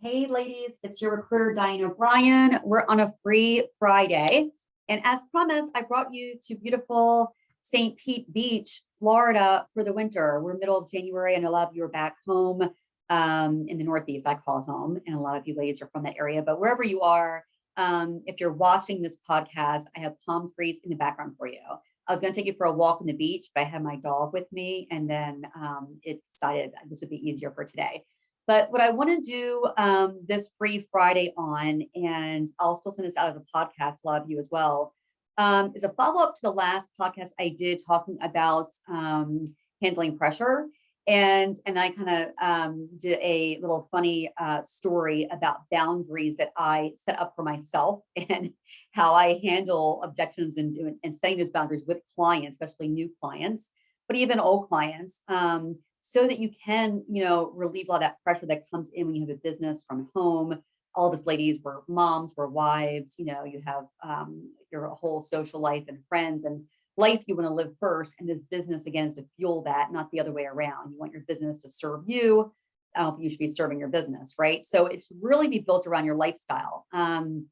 Hey ladies, it's your recruiter Diane O'Brien. We're on a free Friday. And as promised, I brought you to beautiful St. Pete Beach, Florida for the winter. We're middle of January and a lot of you are back home um, in the Northeast, I call home. And a lot of you ladies are from that area, but wherever you are, um, if you're watching this podcast, I have palm trees in the background for you. I was going to take you for a walk on the beach, but I had my dog with me and then um, it decided this would be easier for today. But what I want to do um, this free Friday on, and I'll still send this out as a podcast, a lot of you as well, um, is a follow up to the last podcast I did talking about um, handling pressure. And, and I kind of um, did a little funny uh, story about boundaries that I set up for myself and how I handle objections and, and setting those boundaries with clients, especially new clients, but even old clients. Um, so that you can, you know, relieve all that pressure that comes in when you have a business from home. All of us ladies were moms, were wives, you know, you have um, your whole social life and friends and life you want to live first. And this business again is to fuel that, not the other way around. You want your business to serve you. I don't think you should be serving your business, right? So it should really be built around your lifestyle. Um,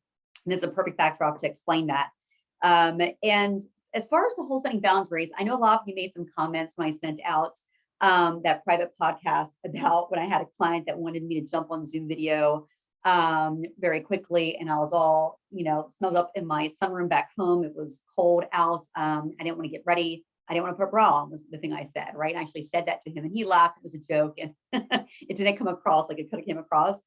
and this is a perfect backdrop to explain that. Um, and as far as the whole setting boundaries, I know a lot of you made some comments when I sent out um, that private podcast about when I had a client that wanted me to jump on Zoom video um, very quickly. And I was all, you know, snuggled up in my sunroom back home. It was cold out. Um, I didn't want to get ready. I didn't want to put a bra on was the thing I said, right? I actually said that to him and he laughed. It was a joke and it didn't come across like it could have came across.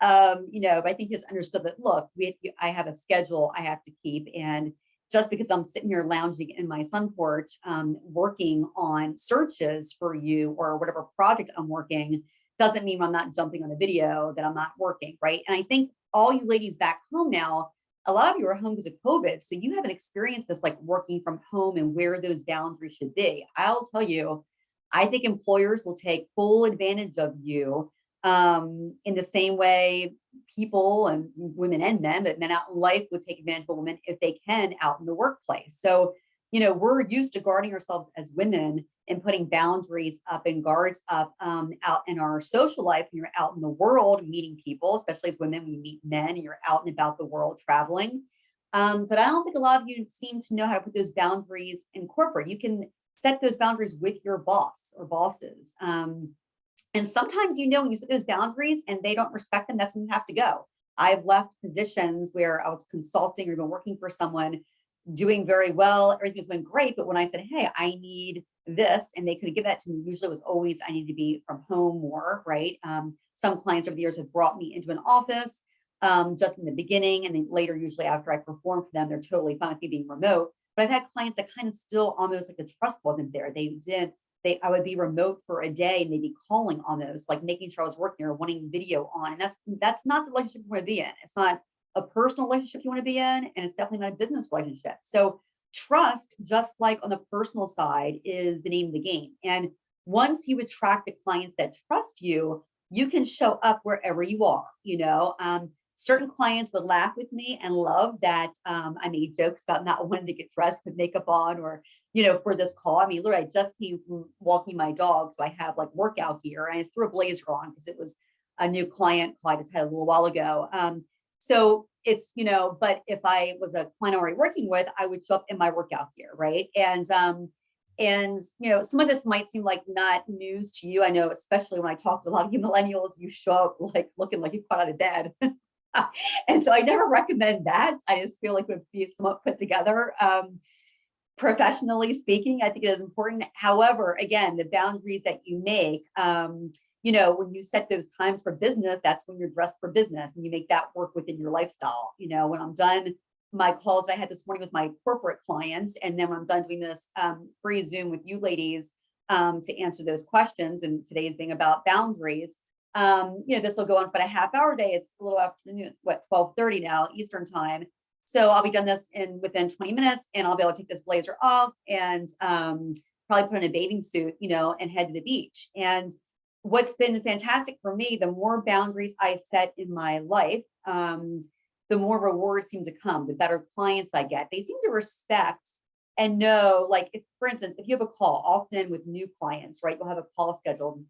Um, you know, but I think he just understood that, look, we, I have a schedule I have to keep and just because I'm sitting here lounging in my sun porch, um, working on searches for you or whatever project I'm working, doesn't mean I'm not jumping on a video that I'm not working, right? And I think all you ladies back home now, a lot of you are home because of COVID, so you haven't experienced this like working from home and where those boundaries should be. I'll tell you, I think employers will take full advantage of you um, in the same way people and women and men, but men out in life would take advantage of a woman if they can out in the workplace. So, you know, we're used to guarding ourselves as women and putting boundaries up and guards up um, out in our social life. When you're out in the world meeting people, especially as women, we meet men, you're out and about the world traveling. Um, but I don't think a lot of you seem to know how to put those boundaries in corporate. You can set those boundaries with your boss or bosses. Um, and sometimes, you know, when you set those boundaries and they don't respect them, that's when you have to go. I've left positions where I was consulting or even working for someone doing very well, everything's been great. But when I said, hey, I need this, and they couldn't give that to me, usually it was always, I need to be from home more, right? Um, some clients over the years have brought me into an office um, just in the beginning, and then later, usually after I perform for them, they're totally fine with me being remote. But I've had clients that kind of still almost like the trust wasn't there. They did they I would be remote for a day and they'd be calling almost like making sure I was working or wanting video on. And that's that's not the relationship you want to be in. It's not a personal relationship you want to be in, and it's definitely not a business relationship. So trust, just like on the personal side, is the name of the game. And once you attract the clients that trust you, you can show up wherever you are. You know, um, certain clients would laugh with me and love that um, I made jokes about not wanting to get dressed with makeup on or, you know, for this call. I mean, literally, I just came walking my dog, so I have like workout gear. I threw a blazer on because it was a new client call I just had a little while ago. Um, so it's, you know, but if I was a client already working with, I would show up in my workout gear, right? And um, and you know, some of this might seem like not news to you. I know, especially when I talk to a lot of you millennials, you show up like looking like you've caught out of bed. and so I never recommend that. I just feel like it would be somewhat put together. Um, professionally speaking, I think it is important. However, again, the boundaries that you make, um, you know, when you set those times for business, that's when you're dressed for business and you make that work within your lifestyle. You know, when I'm done my calls I had this morning with my corporate clients, and then when I'm done doing this um, free Zoom with you ladies um, to answer those questions, and today is being about boundaries, um, you know, this will go on for a half hour day. It's a little afternoon, it's what, 1230 now, Eastern time. So I'll be done this in within 20 minutes and I'll be able to take this blazer off and um, probably put on a bathing suit, you know, and head to the beach. And what's been fantastic for me, the more boundaries I set in my life, um, the more rewards seem to come, the better clients I get. They seem to respect and know, like, if, for instance, if you have a call, often with new clients, right, you'll have a call scheduled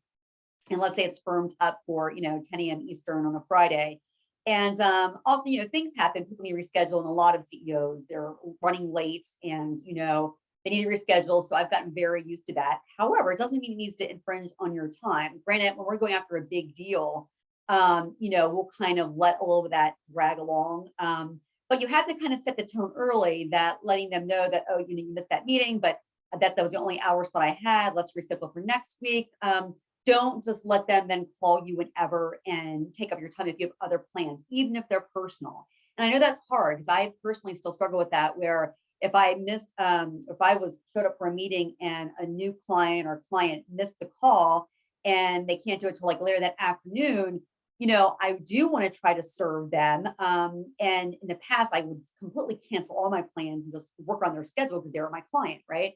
and let's say it's firmed up for, you know, 10 a.m. Eastern on a Friday. And um, often, you know, things happen, people need to reschedule, and a lot of CEOs, they're running late and, you know, they need to reschedule. So I've gotten very used to that. However, it doesn't mean it needs to infringe on your time. Granted, when we're going after a big deal, um, you know, we'll kind of let a little of that drag along. Um, but you have to kind of set the tone early that letting them know that, oh, you know, you missed that meeting, but that that was the only hours that I had. Let's reschedule for next week. Um, don't just let them then call you whenever and take up your time if you have other plans, even if they're personal. And I know that's hard because I personally still struggle with that where if I missed, um, if I was showed up for a meeting and a new client or client missed the call and they can't do it till like later that afternoon, you know, I do want to try to serve them. Um, and in the past, I would completely cancel all my plans and just work on their schedule because they're my client, right?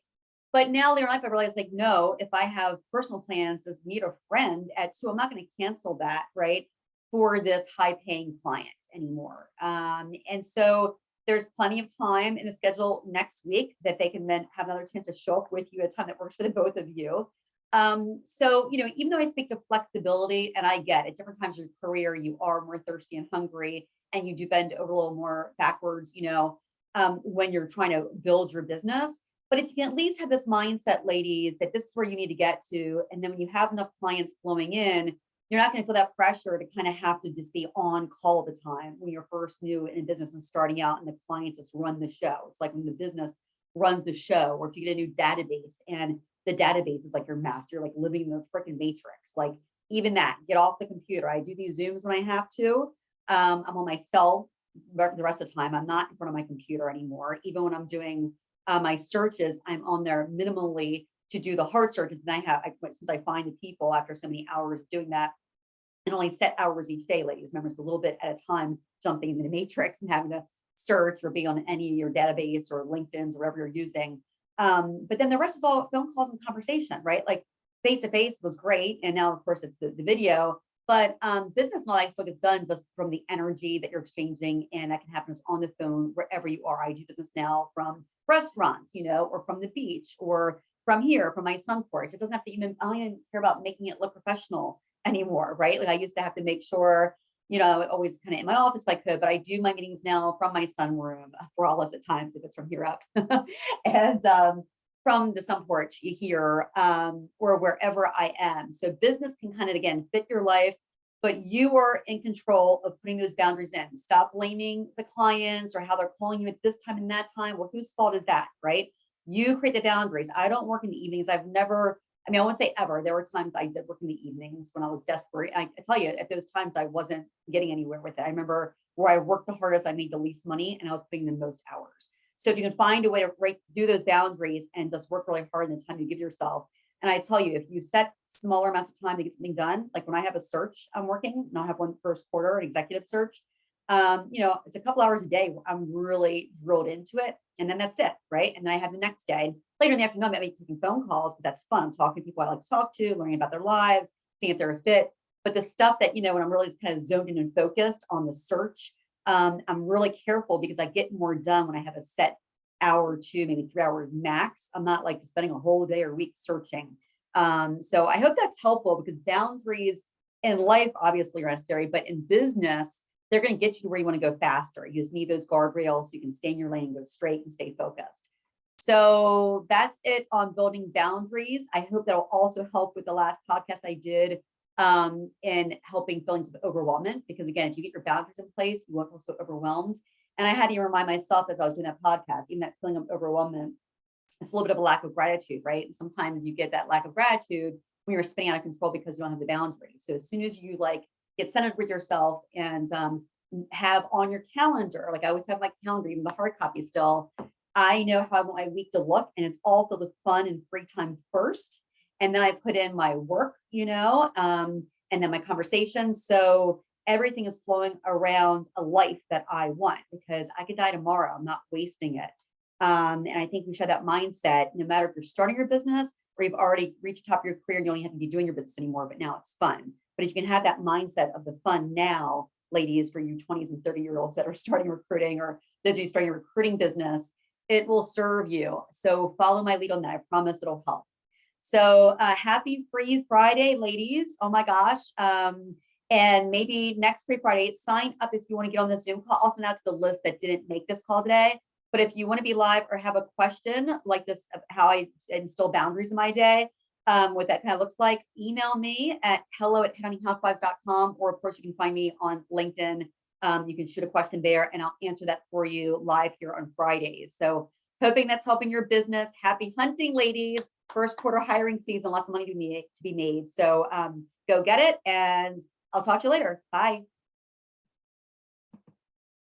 But now later in life, I realized like, no, if I have personal plans to meet a friend at two, I'm not going to cancel that, right? For this high paying client anymore. Um, and so there's plenty of time in the schedule next week that they can then have another chance to show up with you at a time that works for the both of you. Um, so, you know, even though I speak to flexibility and I get at different times of your career, you are more thirsty and hungry and you do bend over a little more backwards, you know, um, when you're trying to build your business. But if you can at least have this mindset, ladies, that this is where you need to get to. And then when you have enough clients flowing in, you're not going to feel that pressure to kind of have to just be on call all the time when you're first new in business and starting out and the clients just run the show. It's like when the business runs the show, or if you get a new database and the database is like your master, like living in the freaking matrix. Like even that, get off the computer. I do these Zooms when I have to. Um, I'm on my cell the rest of the time. I'm not in front of my computer anymore. Even when I'm doing uh, my searches, I'm on there minimally to do the hard searches. And I have, I, since I find the people after so many hours doing that, and only set hours each day, ladies. Remember, it's a little bit at a time jumping into the matrix and having to search or be on any of your database or LinkedIn's or whatever you're using. Um, but then the rest is all phone calls and conversation, right? Like face to face was great. And now, of course, it's the, the video, but um, business and all that still gets done just from the energy that you're exchanging. And that can happen just on the phone wherever you are. I do business now from restaurants, you know, or from the beach or from here, from my sun porch. It doesn't have to even, I don't even care about making it look professional anymore, right? Like I used to have to make sure, you know, always kind of in my office I could, but I do my meetings now from my sunroom for all us at times if it's from here up. and um, from the sun porch here um, or wherever I am. So business can kind of, again, fit your life, but you are in control of putting those boundaries in. Stop blaming the clients or how they're calling you at this time and that time. Well, whose fault is that, right? You create the boundaries. I don't work in the evenings. I've never I mean, I won't say ever. There were times I did work in the evenings when I was desperate. I, I, tell you, at those times, I wasn't getting anywhere with it. I remember where I worked the hardest, I made the least money, and I was putting the most hours. So if you can find a way to break, do those boundaries and just work really hard in the time you give yourself. And I tell you, if you set smaller amounts of time to get something done, like when I have a search I'm working, and I'll have one first quarter, an executive search, um, you know, it's a couple hours a day. I'm really drilled into it. And then that's it, right? And then I have the next day. Later in the afternoon, I might be taking phone calls, but that's fun. I'm talking to people I like to talk to, learning about their lives, seeing if they're a fit. But the stuff that, you know, when I'm really kind of zoned in and focused on the search, um, I'm really careful because I get more done when I have a set hour two, maybe three hours max. I'm not like spending a whole day or week searching. Um, so I hope that's helpful because boundaries in life obviously are necessary, but in business, they're going to get you to where you want to go faster. You just need those guardrails so you can stay in your lane, go straight and stay focused. So that's it on building boundaries. I hope that'll also help with the last podcast I did um, in helping feelings of overwhelmment. Because again, if you get your boundaries in place, you won't feel so overwhelmed. And I had to remind myself as I was doing that podcast, even that feeling of overwhelmment, it's a little bit of a lack of gratitude, right? And sometimes you get that lack of gratitude when you're spinning out of control because you don't have the boundaries. So as soon as you like get centered with yourself and um, have on your calendar, like I always have my calendar, even the hard copy still, I know how I want my week to look and it's all filled with fun and free time first. And then I put in my work, you know, um, and then my conversations. So everything is flowing around a life that I want because I could die tomorrow. I'm not wasting it. Um, and I think we should have that mindset, no matter if you're starting your business or you've already reached the top of your career and you don't have to be doing your business anymore, but now it's fun. But if you can have that mindset of the fun now, ladies, for you 20s and 30 year olds that are starting recruiting or those of you starting a recruiting business, it will serve you. So follow my lead on that. I promise it'll help. So uh, happy Free Friday, ladies. Oh my gosh. Um, and maybe next Free Friday, sign up if you want to get on the Zoom call. I'll send out to the list that didn't make this call today. But if you want to be live or have a question like this, of how I instill boundaries in my day, um, what that kind of looks like, email me at hello at headhuntinghousewives.com, or of course you can find me on LinkedIn. Um, you can shoot a question there and I'll answer that for you live here on Fridays. So hoping that's helping your business. Happy hunting, ladies. First quarter hiring season, lots of money to be made. To be made. So um, go get it and I'll talk to you later. Bye.